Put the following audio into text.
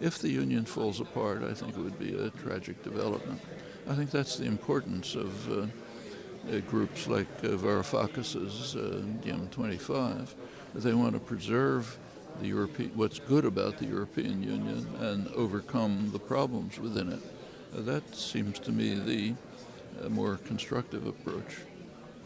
If the Union falls apart, I think it would be a tragic development. I think that's the importance of uh, uh, groups like uh, Varoufakis's uh, DiEM25. They want to preserve the European, what's good about the European Union and overcome the problems within it. Uh, that seems to me the uh, more constructive approach.